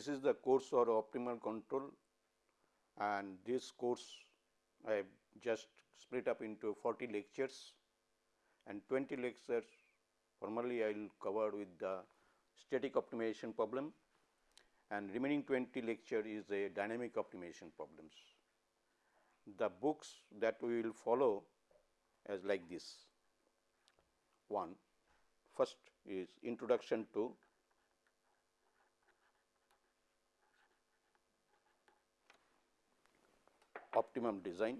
This is the course for optimal control and this course I have just split up into 40 lectures and 20 lectures formally I will cover with the static optimization problem and remaining 20 lecture is a dynamic optimization problems. The books that we will follow as like this. One, first is introduction to optimum design.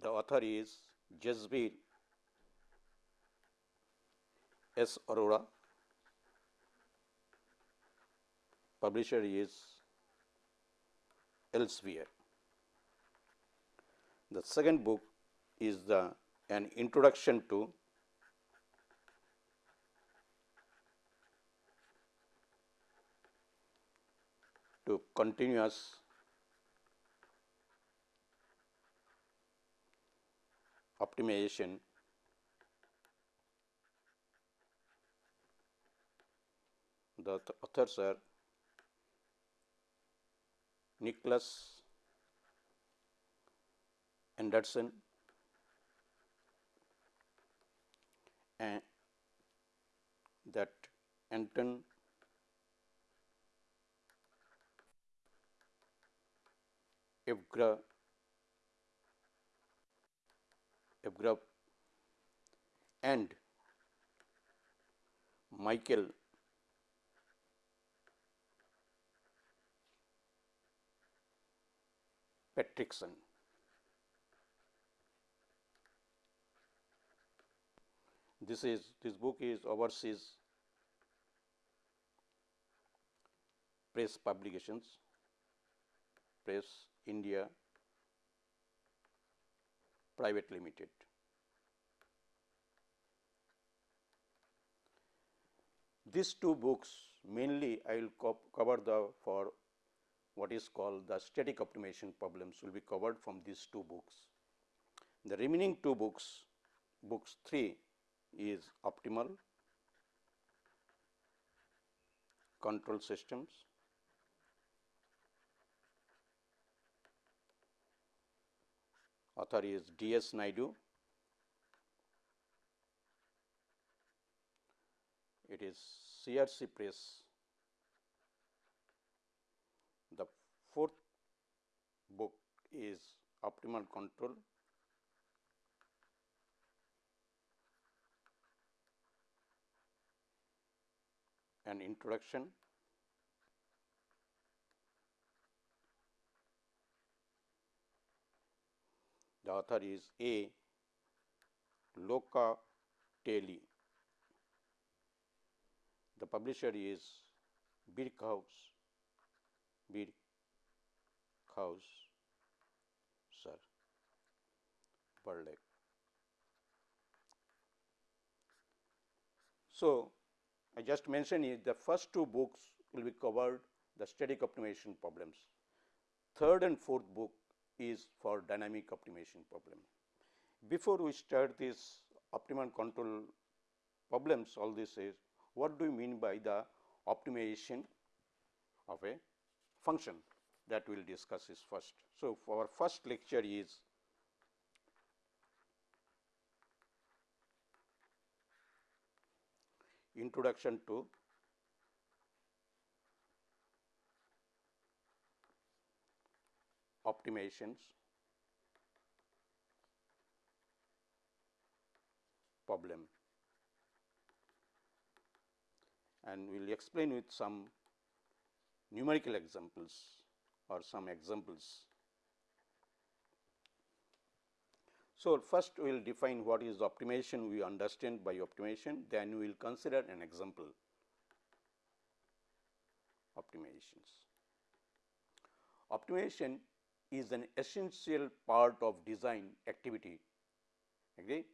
The author is Jasbir S. Arora, publisher is Elsevier. The second book is the an introduction to to continuous optimization. The authors are Nicholas Anderson and that Anton Evgra Evgra and Michael. Patriksson. This is this book is overseas press publications, press India private limited. These two books mainly I will co cover the for what is called the static optimization problems will be covered from these two books. The remaining two books, books 3 is optimal control systems author is D. S. Naidu. It is CRC Press. The fourth book is Optimal Control. An introduction The author is A. Locatelli. The publisher is Birkhaus, Birkhaus, sir, Berlek. So, I just mentioned is the first two books will be covered the static optimization problems. Third and fourth book is for dynamic optimization problem. Before we start this optimal control problems, all this is what do you mean by the optimization of a function that we will discuss is first. So, our first lecture is introduction to optimizations problem and we will explain with some numerical examples or some examples. So, first we will define what is optimization we understand by optimization then we will consider an example optimizations. Optimization is an essential part of design activity agree?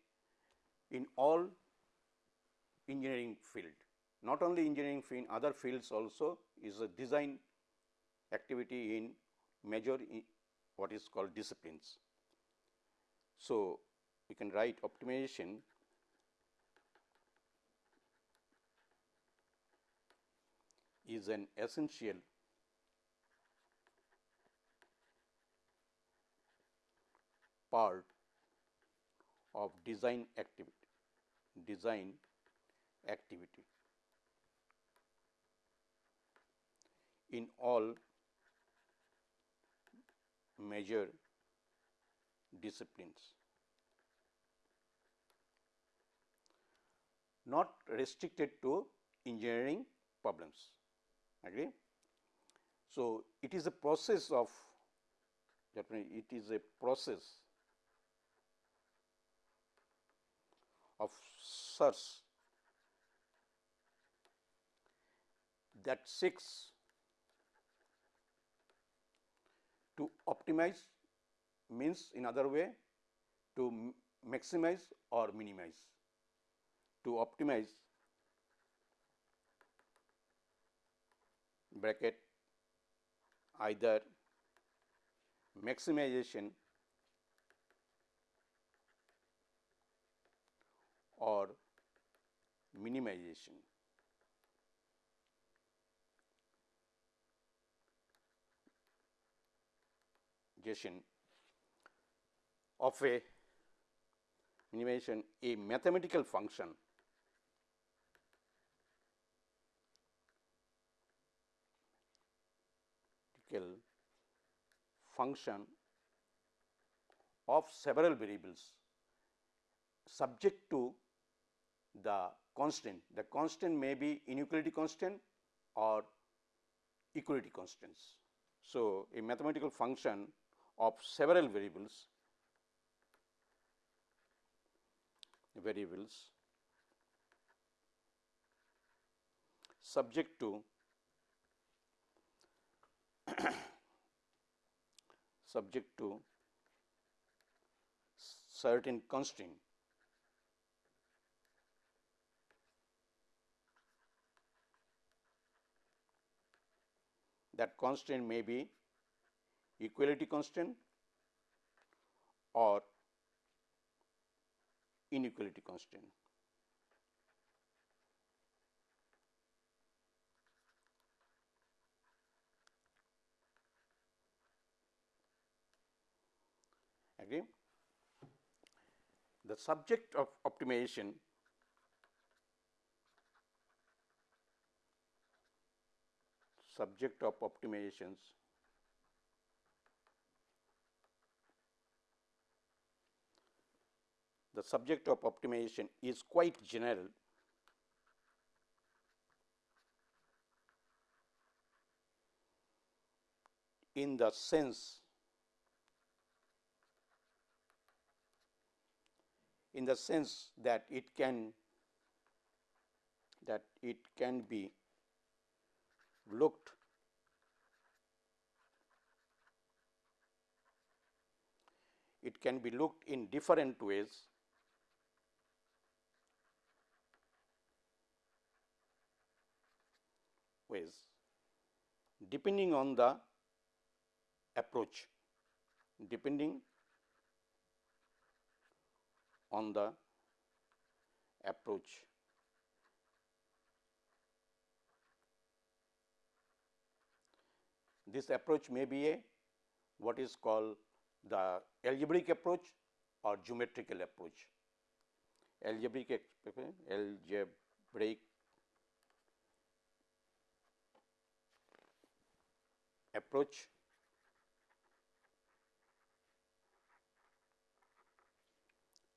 In all engineering field not only engineering field other fields also is a design activity in major what is called disciplines. So, we can write optimization. Is an essential part of design activity design activity. In all major disciplines not restricted to engineering problems agree so it is a process of definitely it is a process of search that seeks to optimize means in other way to maximize or minimize. To optimize bracket either maximization or minimization. of a minimization a mathematical function function of several variables subject to the constant. The constant may be inequality constant or equality constants. So, a mathematical function of several variables variables subject to subject to certain constraint that constant may be equality constant or inequality constant. Agree? The subject of optimization subject of optimizations. The subject of optimization is quite general. In the sense in the sense that it can that it can be looked. It can be looked in different ways. Ways. Depending on the approach. Depending on the approach This approach may be a what is called the algebraic approach or geometrical approach. Algebraic algebraic approach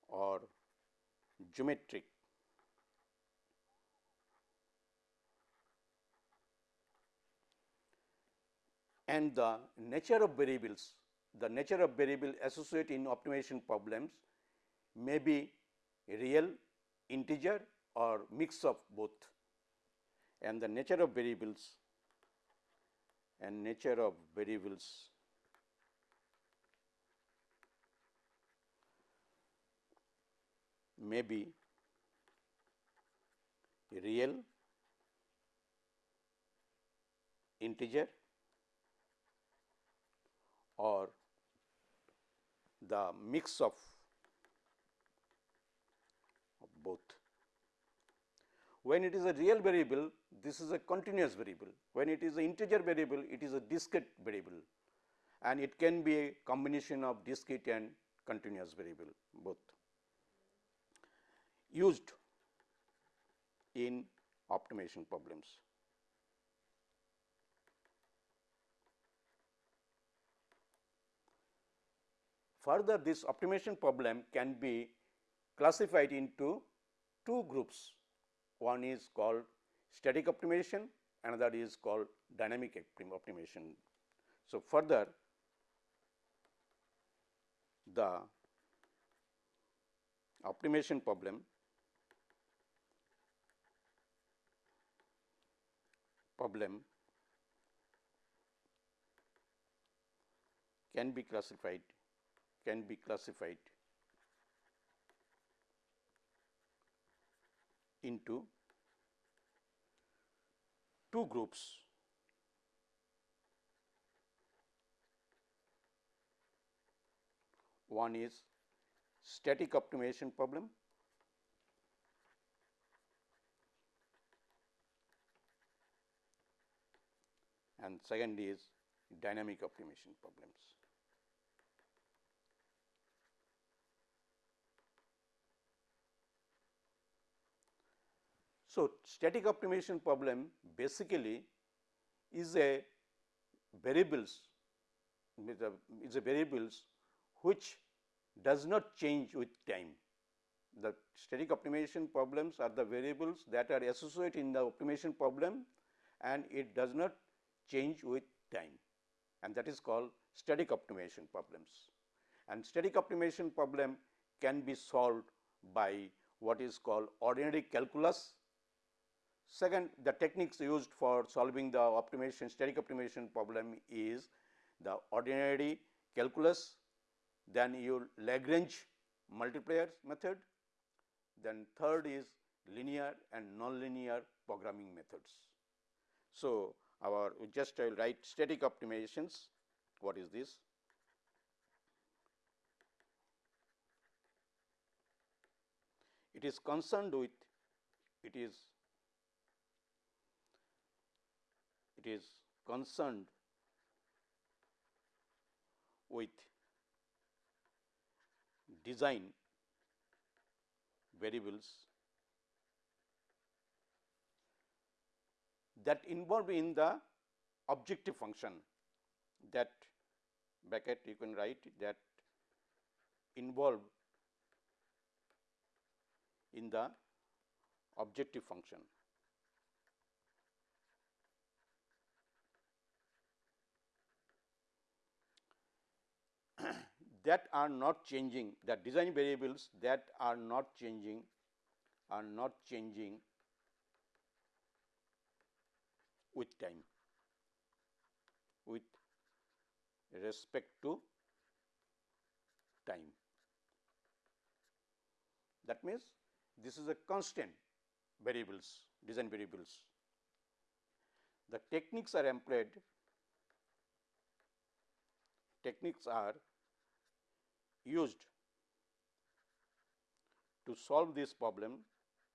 or geometric and the nature of variables, the nature of variable associated in optimization problems may be real, integer or mix of both. And the nature of variables and nature of variables may be real, integer or the mix of, of both. When it is a real variable, this is a continuous variable. When it is an integer variable, it is a discrete variable and it can be a combination of discrete and continuous variable both used in optimization problems. Further, this optimization problem can be classified into two groups. One is called static optimization, another is called dynamic optimization. So, further the optimization problem problem can be classified can be classified into two groups One is static optimization problem and second is dynamic optimization problems. So, static optimization problem basically is a variables uh, is a variables which does not change with time. The static optimization problems are the variables that are associated in the optimization problem and it does not change with time and that is called static optimization problems. And static optimization problem can be solved by what is called ordinary calculus. Second, the techniques used for solving the optimization static optimization problem is the ordinary calculus then your Lagrange multiplier method, then third is linear and nonlinear programming methods. So, our just I will write static optimizations, what is this? It is concerned with it is it is concerned with design variables that involve in the objective function that bracket you can write that involve in the objective function. That are not changing the design variables that are not changing are not changing with time with respect to time. That means, this is a constant variables design variables. The techniques are employed techniques are used to solve this problem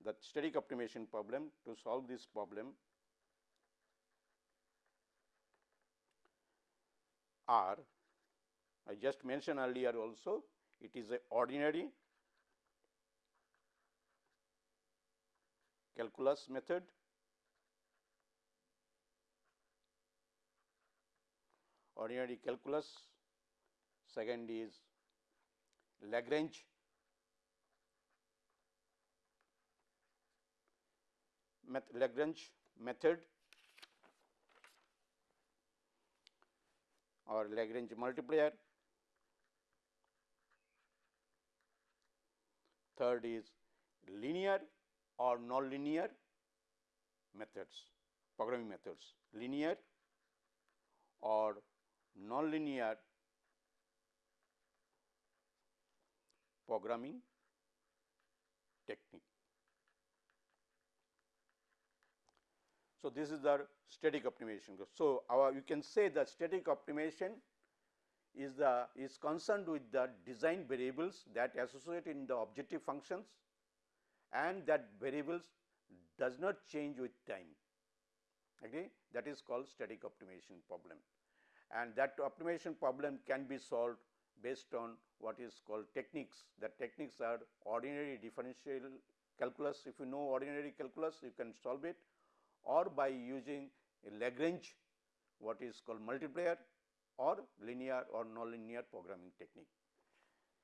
the static optimization problem to solve this problem are I just mentioned earlier also it is a ordinary calculus method. Ordinary calculus second is Lagrange. Lagrange method. Or Lagrange multiplier. Third is linear or nonlinear methods, programming methods, linear or nonlinear programming technique. So, this is the static optimization. So, our you can say the static optimization is the is concerned with the design variables that associate in the objective functions and that variables does not change with time. Okay? That is called static optimization problem and that optimization problem can be solved based on what is called techniques. The techniques are ordinary differential calculus. If you know ordinary calculus, you can solve it or by using a Lagrange what is called multiplier or linear or nonlinear programming technique.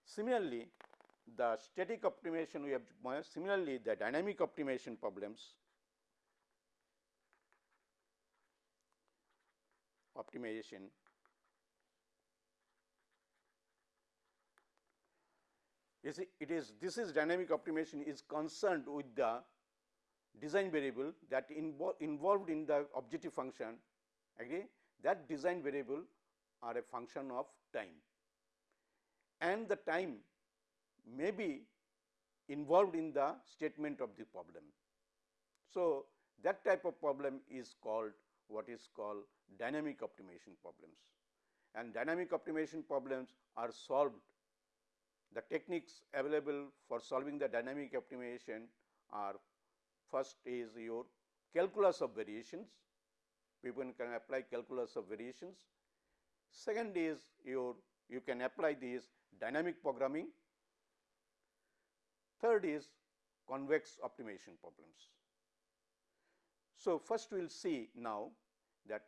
Similarly, the static optimization we have uh, similarly the dynamic optimization problems optimization you see it is this is dynamic optimization is concerned with the design variable that invo involved in the objective function agree that design variable are a function of time and the time may be involved in the statement of the problem. So, that type of problem is called what is called dynamic optimization problems and dynamic optimization problems are solved. The techniques available for solving the dynamic optimization are first is your calculus of variations, people can apply calculus of variations. Second is your you can apply these dynamic programming. Third is convex optimization problems. So, first we will see now that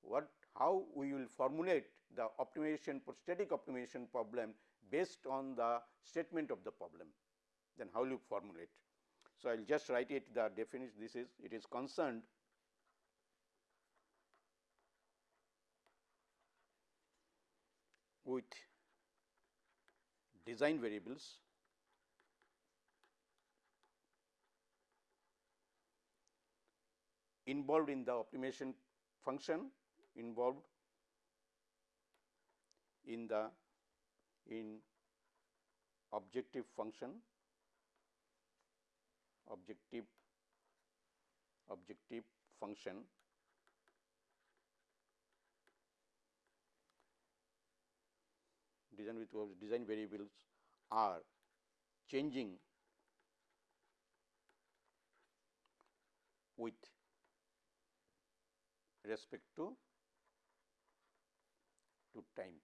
what how we will formulate the optimization for static optimization problem based on the statement of the problem, then how will you formulate. So, I will just write it the definition this is it is concerned with design variables involved in the optimization function involved in the in objective function objective objective function. Design with design variables are changing with respect to to time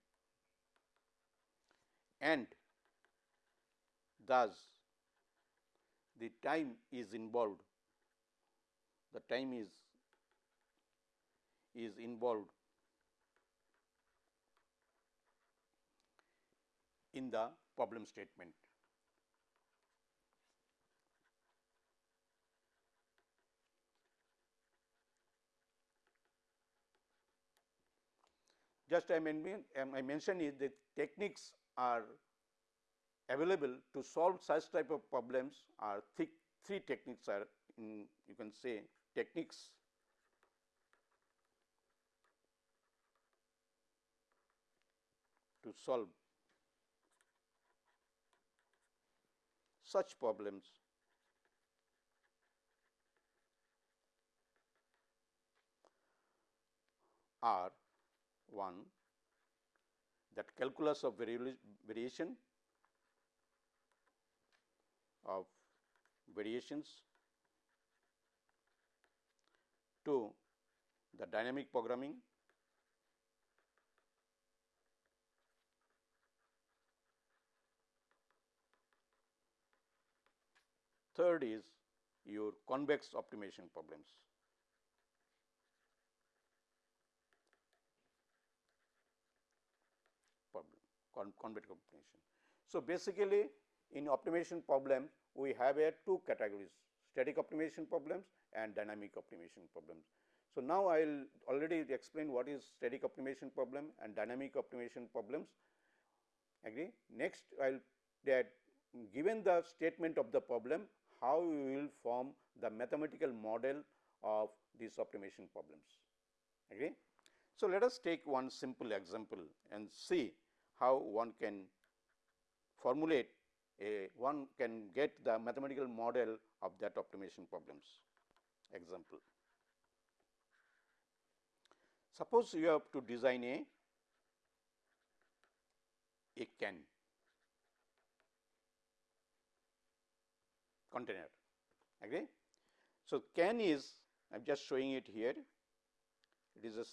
and thus the time is involved the time is is involved in the problem statement. Just I, mean, I mentioned is that techniques are available to solve such type of problems are th three techniques are in you can say techniques. To solve such problems. Are one that calculus of variation of variations to the dynamic programming Third is your convex optimization problems. Convex optimization. So, basically in optimization problem we have a two categories static optimization problems and dynamic optimization problems. So, now I will already explain what is static optimization problem and dynamic optimization problems agree. Next I will that given the statement of the problem how we will form the mathematical model of these optimization problems. Agree? So, let us take one simple example and see how one can formulate a one can get the mathematical model of that optimization problems example. Suppose you have to design a a can container agree. So, can is I am just showing it here it is a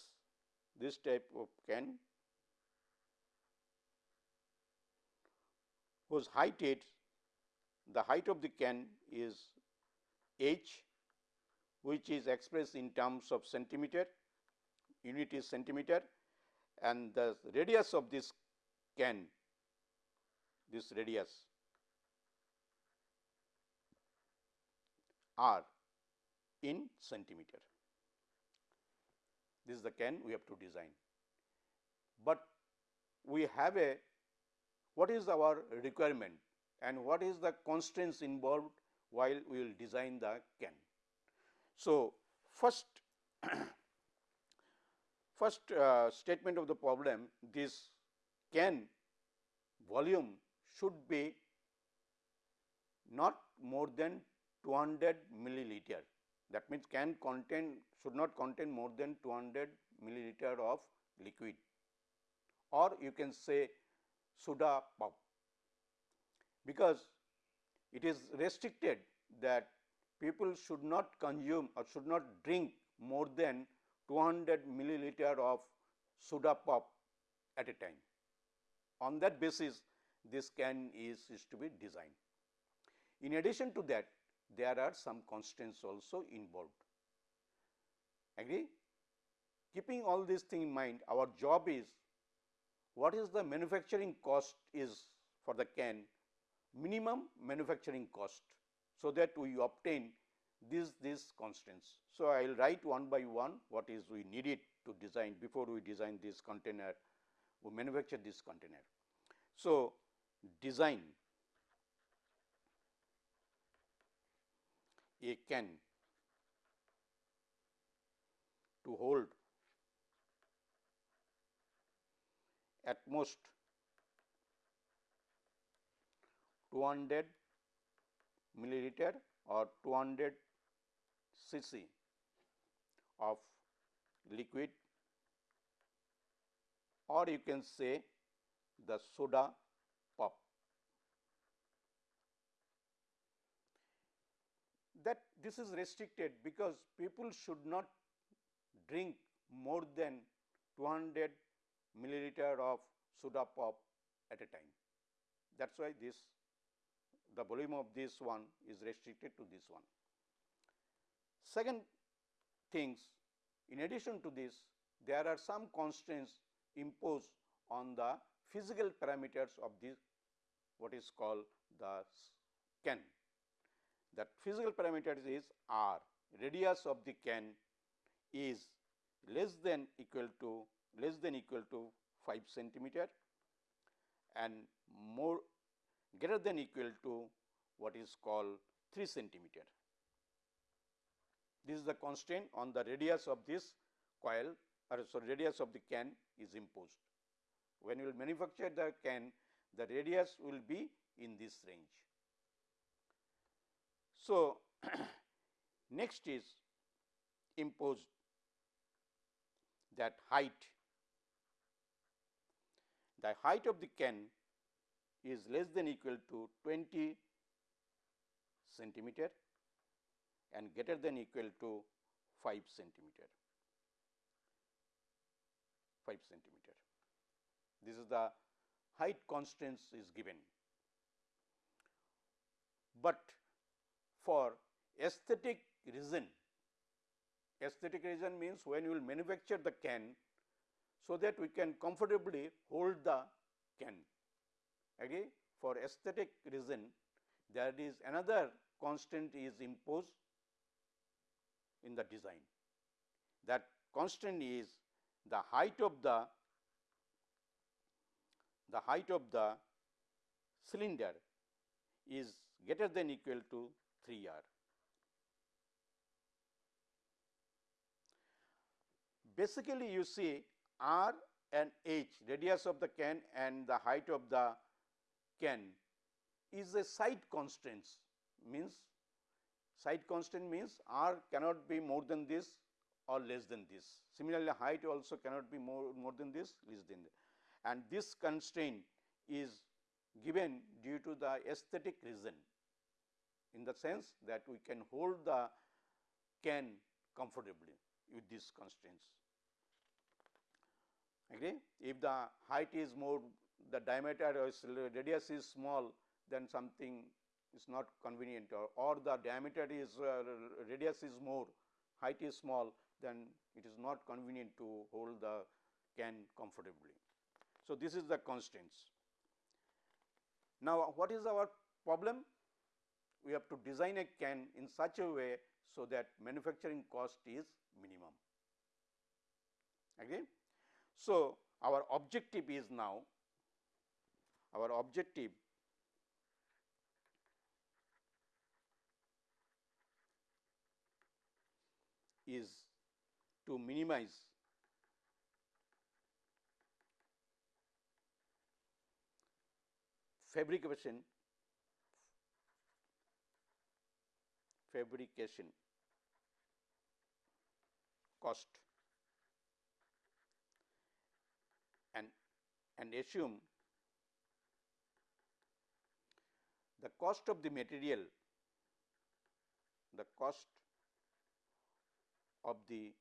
this type of can whose height is the height of the can is h which is expressed in terms of centimeter unit is centimeter and the radius of this can this radius r in centimeter. This is the can we have to design, but we have a what is our requirement and what is the constraints involved while we will design the can. So, first first uh, statement of the problem this can volume should be not more than 200 milliliter. That means, can contain should not contain more than 200 milliliter of liquid or you can say soda pop because it is restricted that people should not consume or should not drink more than 200 milliliter of soda pop at a time. On that basis this can is, is to be designed. In addition to that there are some constraints also involved. Agree? Keeping all these things in mind our job is what is the manufacturing cost is for the can minimum manufacturing cost. So, that we obtain these these constraints. So, I will write one by one what is we needed to design before we design this container we manufacture this container. So, design a can to hold at most 200 milliliter or 200 cc of liquid or you can say the soda pop. That this is restricted because people should not drink more than 200 milliliter of soda pop at a time. That is why this the volume of this one is restricted to this one. Second things in addition to this there are some constraints imposed on the physical parameters of this what is called the can. That physical parameters is r radius of the can is less than equal to less than equal to 5 centimeter and more greater than equal to what is called 3 centimeter. This is the constraint on the radius of this coil or so radius of the can is imposed. When you will manufacture the can, the radius will be in this range. So, next is imposed that height. The height of the can is less than equal to 20 centimeter and greater than equal to 5 centimeter. 5 centimeter. This is the height constraints is given. But for aesthetic reason, aesthetic reason means when you will manufacture the can, so that we can comfortably hold the can. Okay? For aesthetic reason, there is another constant is imposed in the design. That constant is the height of the the height of the cylinder is greater than equal to 3 r. Basically, you see r and h radius of the can and the height of the can is a side constraints means side constant means r cannot be more than this or less than this. Similarly, height also cannot be more, more than this less than this and this constraint is given due to the aesthetic reason in the sense that we can hold the can comfortably with these constraints. Agree? If the height is more, the diameter or radius is small, then something is not convenient or, or the diameter is uh, radius is more, height is small, then it is not convenient to hold the can comfortably. So, this is the constraints. Now, what is our problem? We have to design a can in such a way so that manufacturing cost is minimum. Again. So, our objective is now our objective is to minimize fabrication fabrication cost and and assume the cost of the material the cost of the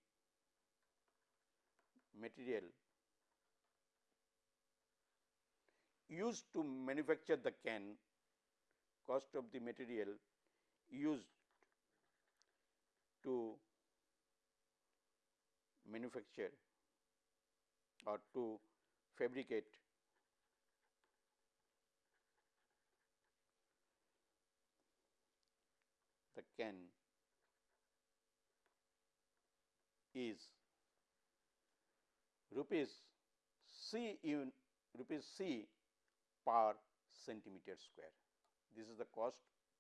material used to manufacture the can cost of the material used to manufacture or to fabricate the can is rupees C rupees C per centimeter square. This is the cost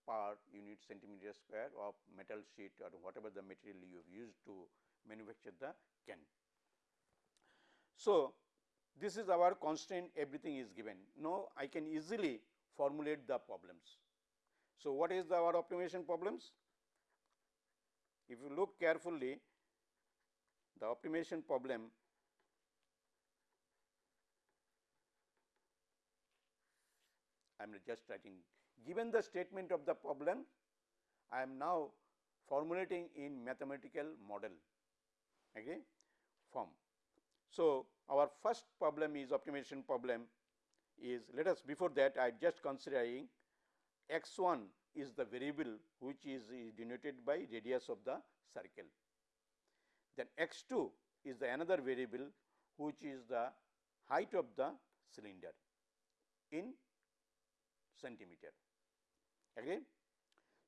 per unit centimeter square of metal sheet or whatever the material you have used to manufacture the can. So, this is our constraint everything is given. Now, I can easily formulate the problems. So, what is the our optimization problems? If you look carefully the optimization problem I am just writing given the statement of the problem I am now formulating in mathematical model okay, form. So, our first problem is optimization problem is let us before that I just considering x 1 is the variable which is, denoted by radius of the circle. Then x 2 is the another variable which is the height of the cylinder in centimeter. Again,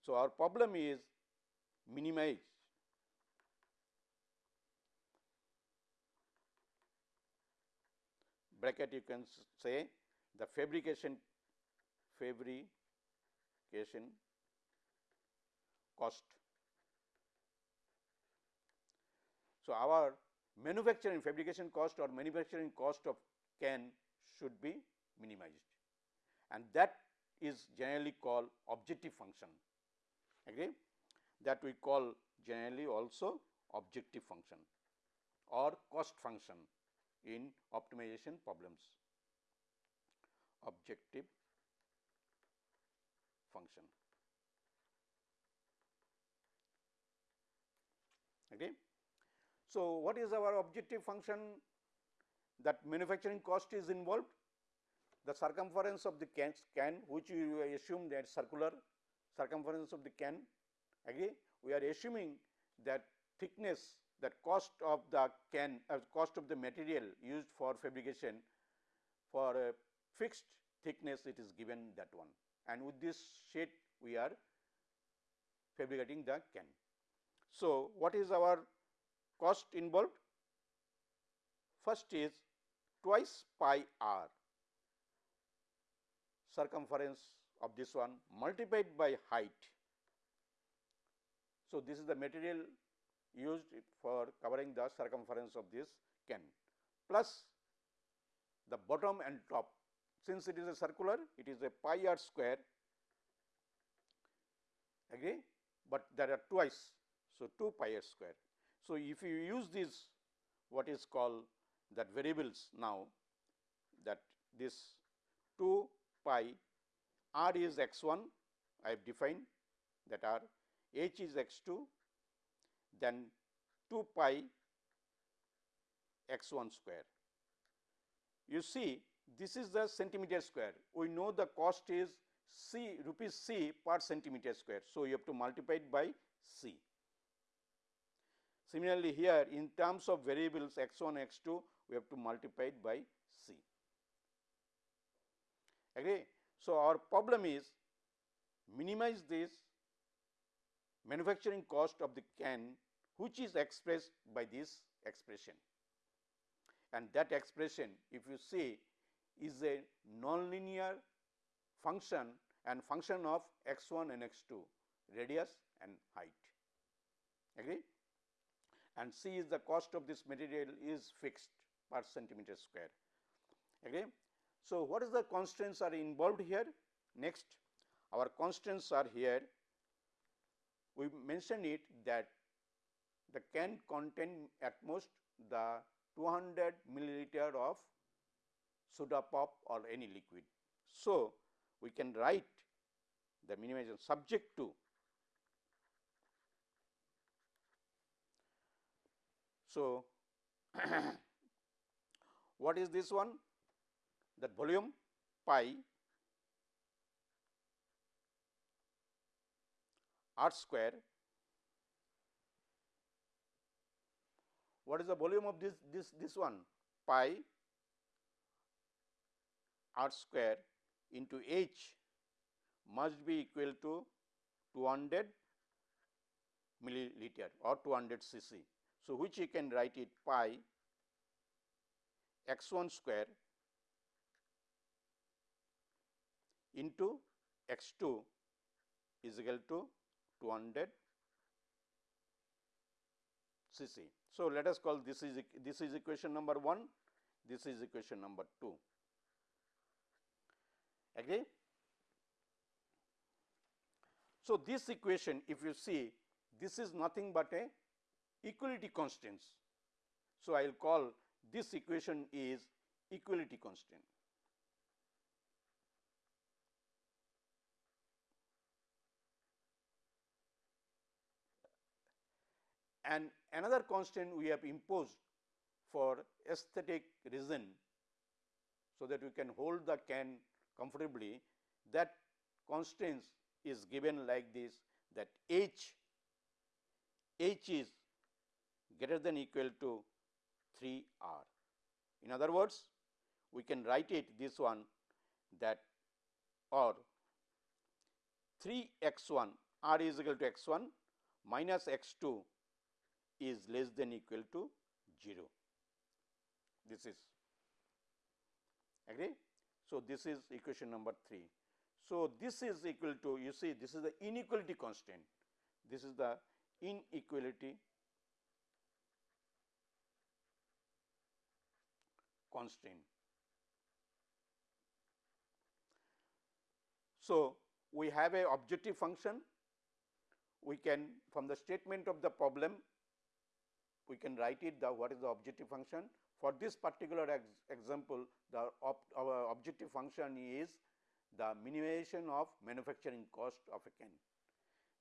so our problem is minimize bracket you can say the fabrication fabrication cost. So, our manufacturing fabrication cost or manufacturing cost of can should be minimized. And that is generally called objective function. Agree? That we call generally also objective function or cost function in optimization problems objective function. Okay. So, what is our objective function that manufacturing cost is involved? The circumference of the can, can which we assume that circular circumference of the can agree we are assuming that thickness that cost of the can uh, cost of the material used for fabrication for a fixed thickness it is given that one and with this sheet we are fabricating the can. So, what is our cost involved? First is twice pi r circumference of this one multiplied by height. So, this is the material used for covering the circumference of this can plus the bottom and top since it is a circular it is a pi r square agree but there are twice. So, 2 pi r square. So, if you use this what is called that variables now that this 2 pi r is x 1 I have defined that r h is x 2 then 2 pi x 1 square. You see this is the centimeter square. We know the cost is C rupees C per centimeter square. So, you have to multiply it by C. Similarly, here in terms of variables x 1 x 2 we have to multiply it by C. Agree? So, our problem is minimize this manufacturing cost of the can which is expressed by this expression. And that expression if you see is a nonlinear function and function of x 1 and x 2 radius and height. Agree? And C is the cost of this material is fixed per centimeter square. Agree. So, what is the constraints are involved here? Next our constraints are here. We mentioned it that the can contain at most the 200 milliliter of soda pop or any liquid. So, we can write the minimization subject to So, what is this one? That volume pi r square. What is the volume of this this this one? Pi r square into h must be equal to 200 milliliter or 200 cc. So, which you can write it pi x 1 square into x 2 is equal to 200 cc. So, let us call this is this is equation number 1, this is equation number 2. Agree? So, this equation if you see this is nothing but a equality constants. So, I will call this equation is equality constant. And another constant we have imposed for aesthetic reason, so that we can hold the can comfortably that constants is given like this that h h is greater than equal to 3 r. In other words, we can write it this one that or 3 x 1 r is equal to x 1 minus x 2 is less than equal to 0. This is agree. So, this is equation number 3. So, this is equal to you see this is the inequality constant, this is the inequality constraint. So, we have a objective function, we can from the statement of the problem, we can write it the what is the objective function. For this particular ex example, the our objective function is the minimization of manufacturing cost of a can.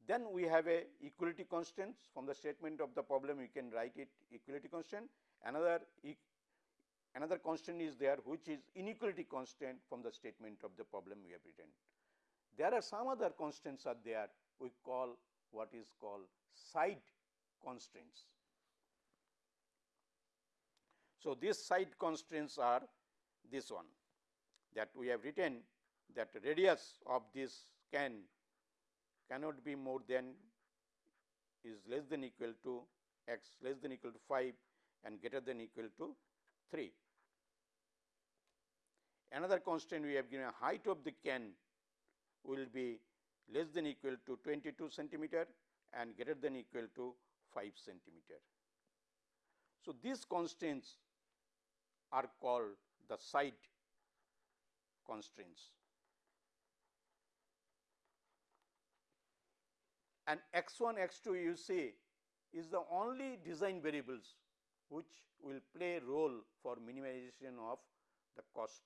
Then we have a equality constants from the statement of the problem, we can write it equality constant. Another e another constant is there which is inequality constant from the statement of the problem we have written. There are some other constants are there we call what is called side constraints. So, these side constraints are this one that we have written that radius of this can cannot be more than is less than equal to x less than equal to 5 and greater than equal to 3. Another constraint we have given height of the can will be less than equal to 22 centimeter and greater than equal to 5 centimeter. So, these constraints are called the side constraints. And x 1 x 2 you see is the only design variables which will play role for minimization of the cost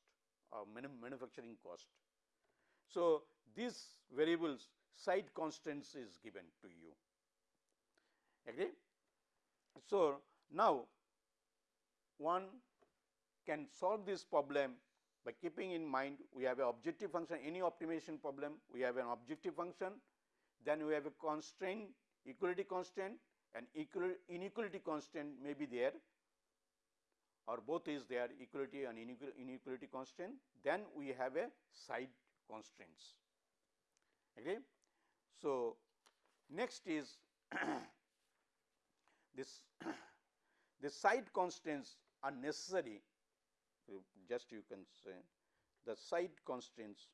uh, manufacturing cost. So, these variables side constraints is given to you. Agree? So, now one can solve this problem by keeping in mind we have a objective function any optimization problem we have an objective function then we have a constraint equality constraint and inequality constraint may be there or both is there equality and inequality constraint then we have a side constraints. Okay. So, next is this the side constraints are necessary just you can say the side constraints.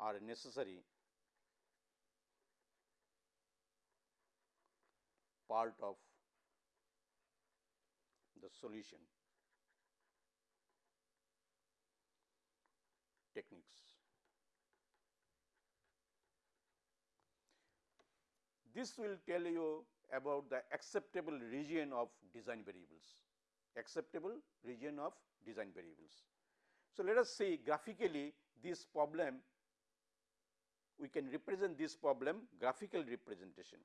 Are necessary. Part of the solution. Techniques. This will tell you about the acceptable region of design variables, acceptable region of design variables. So, let us see graphically this problem, we can represent this problem graphical representation.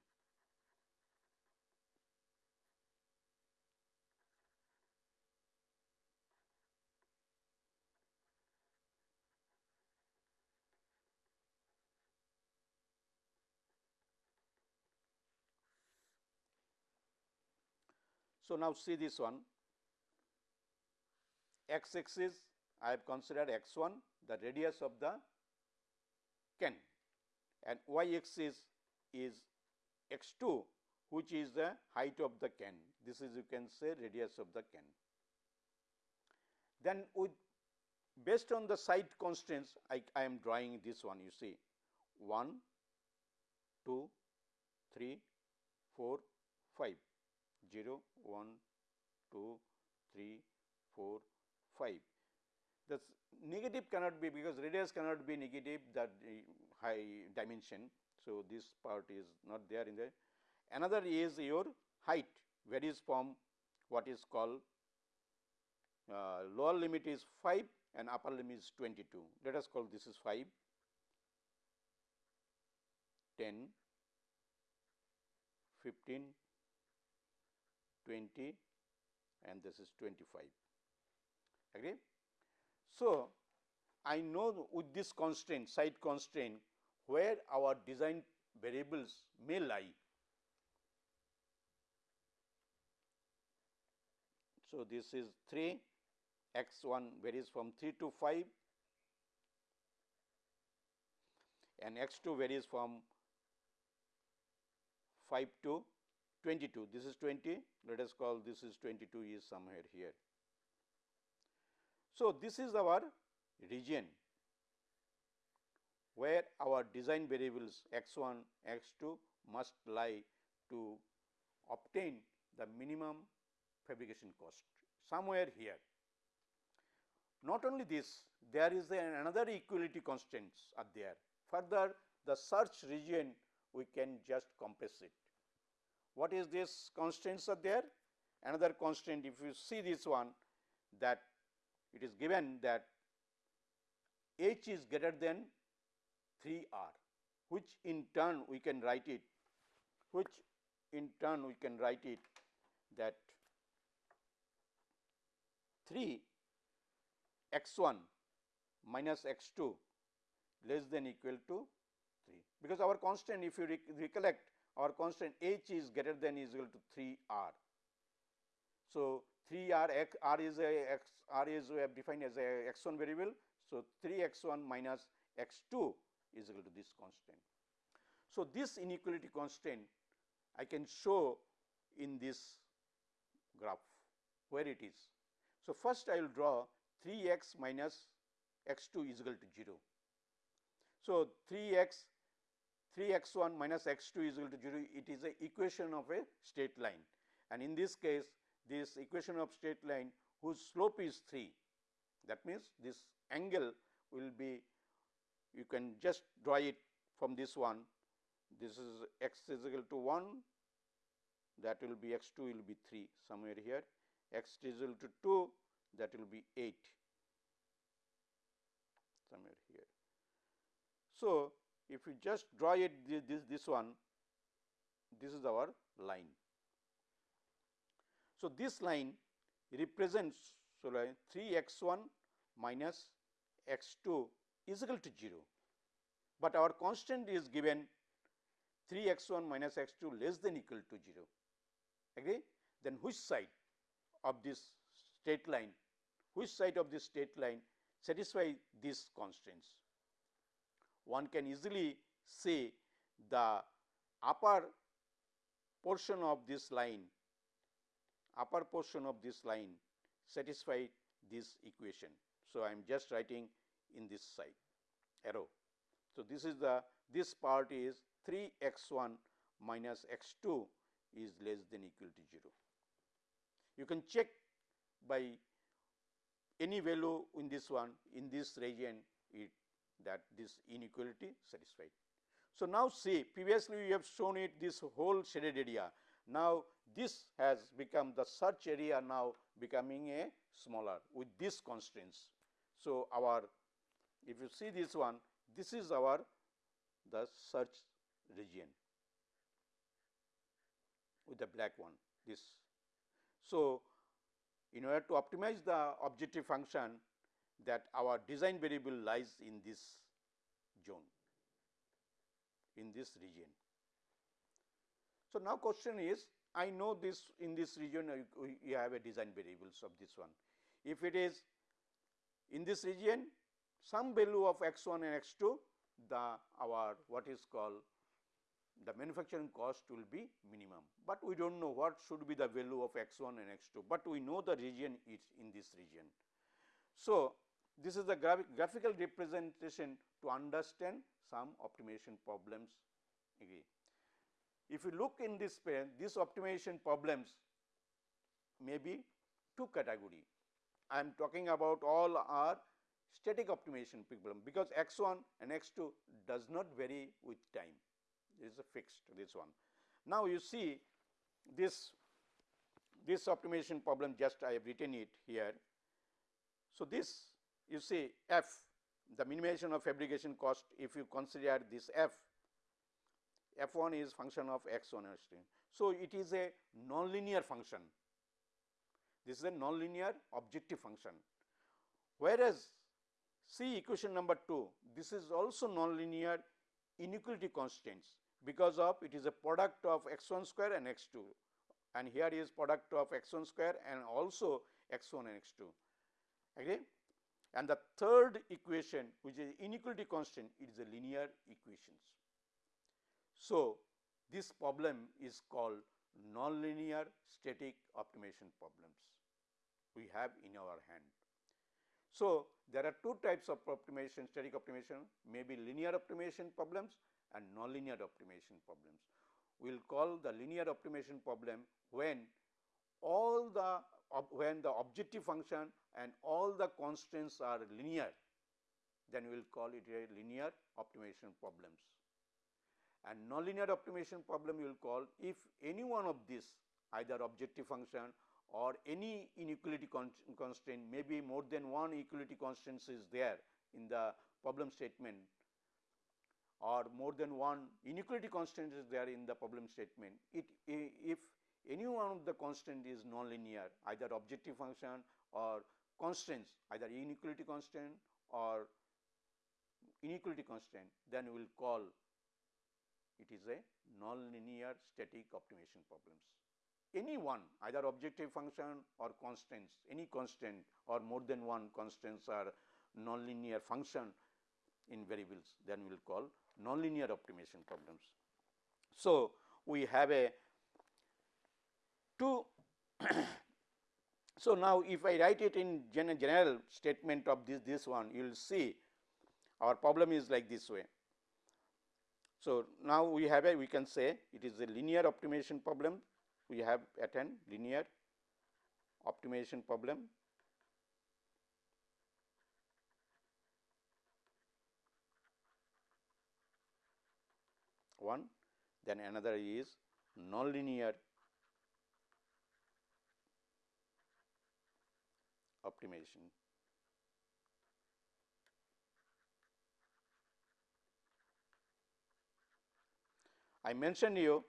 So, now see this one. X axis I have considered x 1 the radius of the can. And y axis is x 2 which is the height of the can. This is you can say radius of the can. Then with based on the side constraints I, I am drawing this one you see. 1, 2, 3, 4, 5 0, 1, 2, 3, 4, 5. The negative cannot be because radius cannot be negative that high dimension. So, this part is not there in the another is your height varies from what is called uh, lower limit is 5 and upper limit is 22. Let us call this is 5, 10, 15, 20 and this is 25 agree. So, I know with this constraint side constraint where our design variables may lie. So, this is 3 x 1 varies from 3 to 5 and x 2 varies from 5 to 22 this is 20 let us call this is 22 is somewhere here. So, this is our region where our design variables x 1 x 2 must lie to obtain the minimum fabrication cost somewhere here. Not only this there is another equality constraints are there further the search region we can just compress it what is this constraints are there? Another constraint if you see this one that it is given that h is greater than 3 r which in turn we can write it which in turn we can write it that 3 x 1 minus x 2 less than equal to 3 because our constant if you recollect our constant h is greater than is equal to 3 r. So, 3 r x r is a x r is we have defined as a x 1 variable. So, 3 x 1 minus x 2 is equal to this constant. So, this inequality constraint I can show in this graph where it is. So, first I will draw 3 x minus x 2 is equal to 0. So, 3 x 3 x 1 minus x 2 is equal to 0 it is a equation of a straight line. And in this case this equation of straight line whose slope is 3 that means this angle will be you can just draw it from this one. This is x is equal to 1 that will be x 2 will be 3 somewhere here. X is equal to 2 that will be 8 somewhere here. So, if we just draw it this, this, one, this is our line. So, this line represents so like 3 x 1 minus x 2 is equal to 0, but our constant is given 3 x 1 minus x 2 less than equal to 0 agree? Then which side of this straight line which side of this straight line satisfy these constraints one can easily say the upper portion of this line upper portion of this line satisfy this equation. So, I am just writing in this side arrow. So, this is the this part is 3 x 1 minus x 2 is less than equal to 0. You can check by any value in this one in this region it that this inequality satisfied. So, now see previously we have shown it this whole shaded area. Now, this has become the search area now becoming a smaller with these constraints. So, our if you see this one this is our the search region with the black one this. So, in order to optimize the objective function that our design variable lies in this zone in this region. So, now question is I know this in this region uh, you have a design variables of this one. If it is in this region some value of x 1 and x 2 the our what is called the manufacturing cost will be minimum, but we do not know what should be the value of x 1 and x 2, but we know the region is in this region. So, this is the graphical representation to understand some optimization problems again. If you look in this pen, these optimization problems may be two category. I am talking about all are static optimization problem because x 1 and x 2 does not vary with time it is a fixed this one. Now, you see this this optimization problem just I have written it here. So, this you see f the minimization of fabrication cost if you consider this f f 1 is function of x 1 x 2. So, it is a nonlinear function. This is a nonlinear objective function. Whereas see equation number 2 this is also nonlinear inequality constraints because of it is a product of x 1 square and x 2 and here is product of x 1 square and also x 1 and x 2 okay and the third equation which is inequality constant it is a linear equations so, this problem is called nonlinear static optimization problems we have in our hand. So, there are two types of optimization static optimization may be linear optimization problems and nonlinear optimization problems. We will call the linear optimization problem when all the when the objective function and all the constraints are linear then we will call it a linear optimization problems and nonlinear optimization problem you will call if any one of these either objective function or any inequality constraint maybe more than one equality constraints is there in the problem statement or more than one inequality constant is there in the problem statement. It if any one of the constant is nonlinear either objective function or constraints either inequality constant or inequality constant then we will call it is a nonlinear static optimization problems. Any one either objective function or constants, any constant or more than one constants are nonlinear function in variables then we will call nonlinear optimization problems. So, we have a so now if I write it in general statement of this this one you will see our problem is like this way. So, now we have a we can say it is a linear optimization problem. We have attend linear optimization problem. One then another is nonlinear optimization. I mentioned you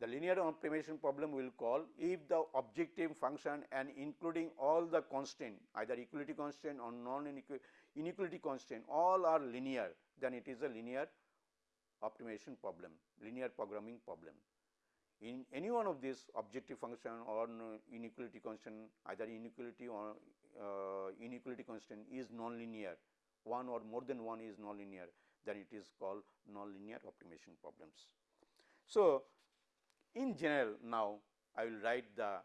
the linear optimization problem we will call if the objective function and including all the constraint, either equality constraint or non inequality constraint, all are linear then it is a linear optimization problem linear programming problem. In any one of these objective function or inequality constraint, either inequality or uh, inequality constant is nonlinear one or more than one is nonlinear then it is called nonlinear optimization problems. So, in general now I will write the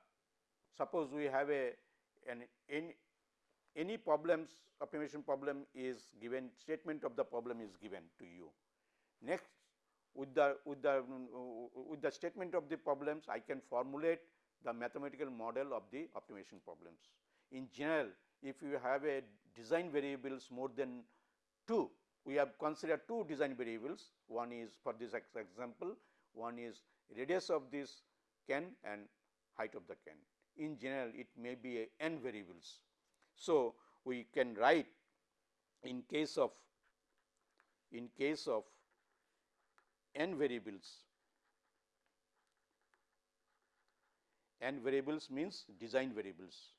suppose we have a an any, any problems optimization problem is given statement of the problem is given to you. Next with the with the with the statement of the problems I can formulate the mathematical model of the optimization problems. In general if you have a design variables more than 2 we have considered two design variables one is for this example one is radius of this can and height of the can. In general, it may be a n variables. So, we can write in case of in case of n variables n variables means design variables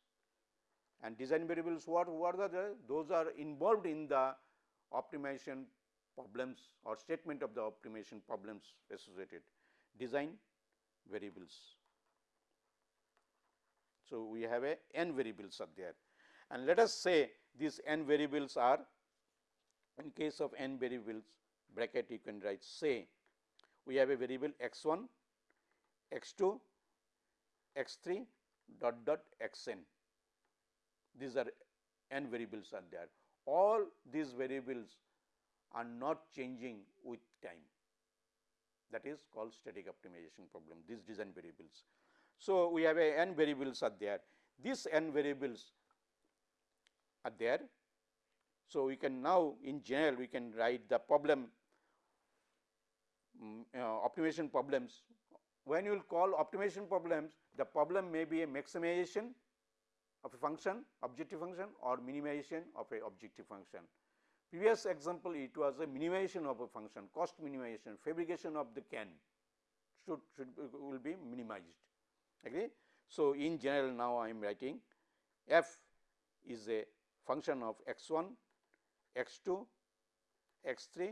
and design variables what what are the those are involved in the optimization problems or statement of the optimization problems associated design variables. So, we have a n variables are there and let us say these n variables are in case of n variables bracket you can write say we have a variable x 1, x 2, x 3 dot dot x n. These are n variables are there. All these variables are not changing with time that is called static optimization problem these design variables. So, we have a n variables are there these n variables are there. So, we can now in general we can write the problem um, uh, optimization problems when you will call optimization problems the problem may be a maximization of a function objective function or minimization of a objective function Previous example it was a minimization of a function cost minimization fabrication of the can should, should will be minimized agree. So, in general now I am writing f is a function of x 1 x 2 x 3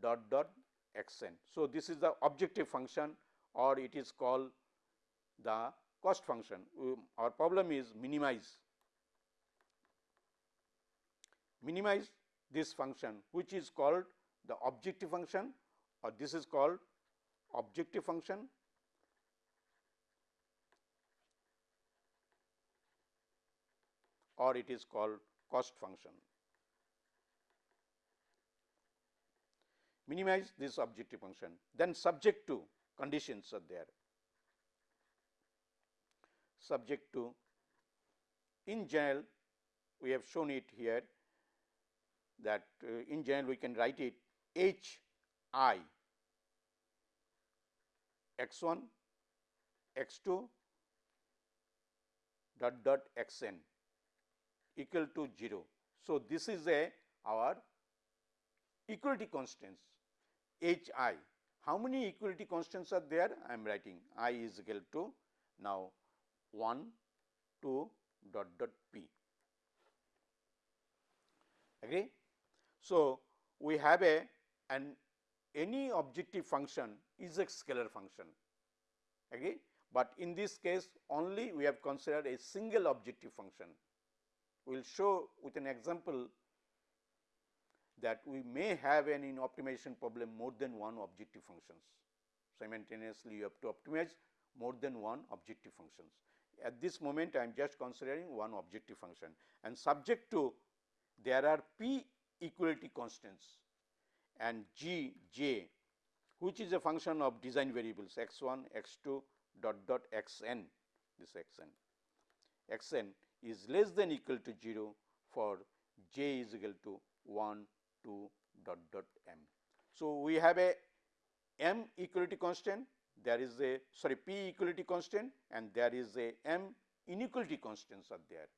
dot dot x n. So, this is the objective function or it is called the cost function. Um, our problem is minimize. Minimize this function which is called the objective function or this is called objective function. Or it is called cost function. Minimize this objective function. Then subject to conditions are there subject to in general we have shown it here that uh, in general we can write it h i x 1 x 2 dot dot x n equal to 0. So, this is a our equality constants h i. How many equality constants are there? I am writing i is equal to now 1 2 dot dot p. Agree? So, we have a an any objective function is a scalar function agree, but in this case only we have considered a single objective function. We will show with an example that we may have an in optimization problem more than one objective functions. Simultaneously, you have to optimize more than one objective functions. At this moment, I am just considering one objective function and subject to there are p equality constants and g j which is a function of design variables x 1 x 2 dot dot x n this x n x n is less than equal to 0 for j is equal to 1 2 dot dot m. So, we have a m equality constant there is a sorry p equality constant and there is a m inequality constants are there.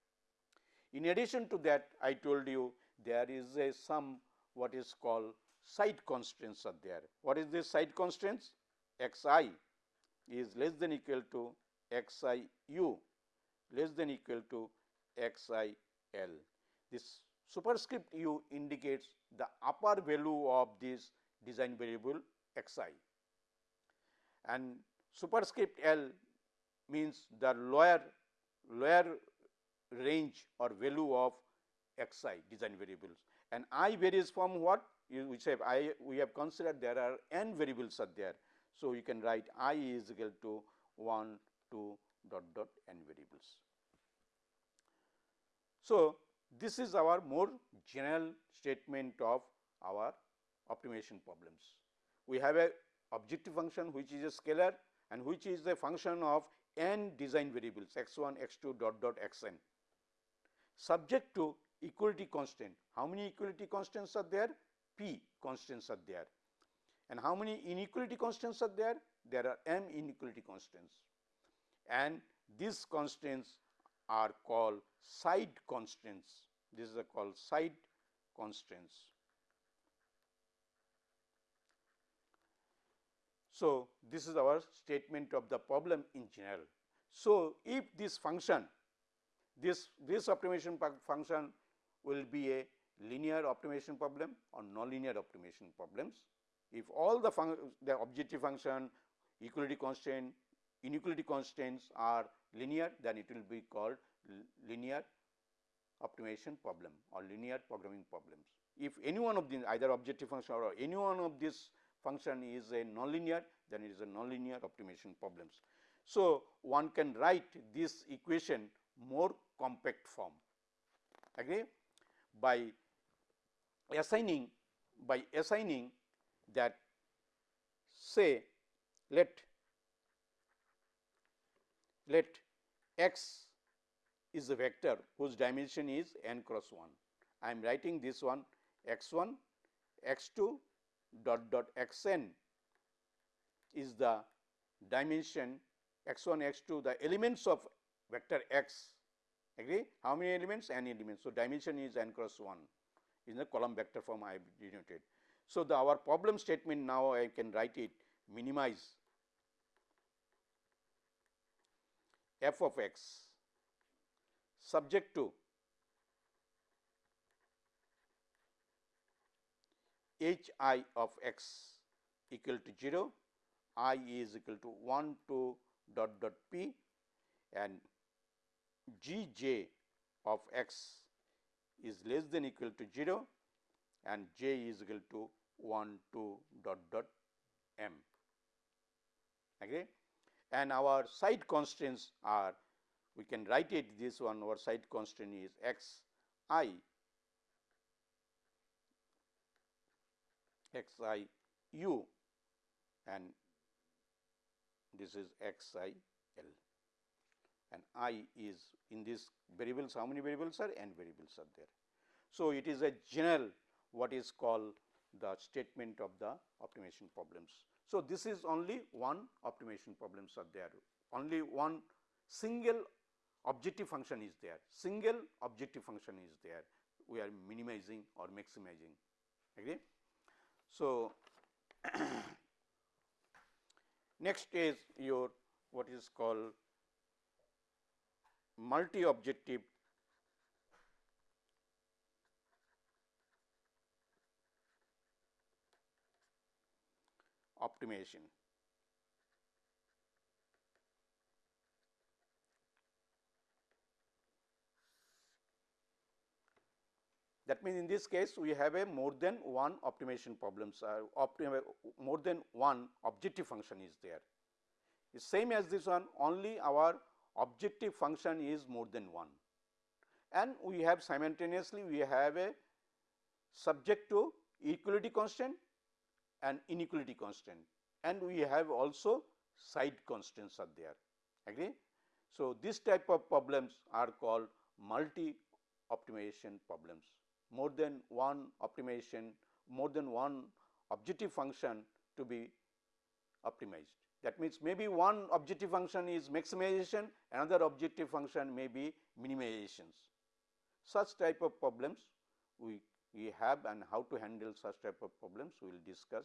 In addition to that I told you there is a some what is called side constraints are there. What is this side constraints? x i is less than equal to x i u less than equal to x i l. This superscript u indicates the upper value of this design variable x i and superscript l means the lower lower range or value of x i design variables and i varies from what we say i we have considered there are n variables are there. So, you can write i is equal to 1 2 dot dot n variables. So, this is our more general statement of our optimization problems. We have a objective function which is a scalar and which is a function of n design variables x 1 x 2 dot dot x n subject to equality constant. How many equality constants are there? P constants are there. And how many inequality constants are there? There are m inequality constants and these constants are called side constants. This is called side constants. So, this is our statement of the problem in general. So, if this function this this optimization function will be a linear optimization problem or nonlinear optimization problems. If all the the objective function equality constant inequality constraints are linear then it will be called linear optimization problem or linear programming problems. If any one of these either objective function or any one of this function is a nonlinear then it is a nonlinear optimization problems. So, one can write this equation more compact form agree by assigning by assigning that say let let x is a vector whose dimension is n cross 1. I am writing this one x 1 x 2 dot dot x n is the dimension x 1 x 2 the elements of vector x agree how many elements n elements. So, dimension is n cross 1 in the column vector form I have denoted. So, the our problem statement now I can write it minimize f of x subject to h i of x equal to 0, i is equal to 1 to dot dot p and g j of x is less than equal to 0 and j is equal to 1 to dot dot m. Okay. And our side constraints are we can write it this one our side constraint is x i x i u. And this is x i l. And i is in this variables how many variables are? N variables are there. So, it is a general what is called the statement of the optimization problems. So, this is only one optimization problems are there. Only one single objective function is there. Single objective function is there. We are minimizing or maximizing. Agree. So, next is your what is called multi objective optimization. That means, in this case we have a more than one optimization problems uh, optim more than one objective function is there. The same as this one only our objective function is more than one. And we have simultaneously we have a subject to equality constant and inequality constant. And we have also side constants are there. Agree. So, this type of problems are called multi optimization problems more than one optimization more than one objective function to be optimized. That means, maybe one objective function is maximization another objective function may be minimizations. Such type of problems we, we have and how to handle such type of problems we will discuss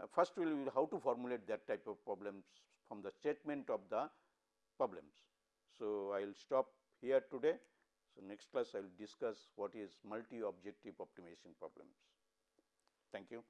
uh, first we will how to formulate that type of problems from the statement of the problems. So, I will stop here today. So, next class I will discuss what is multi objective optimization problems. Thank you.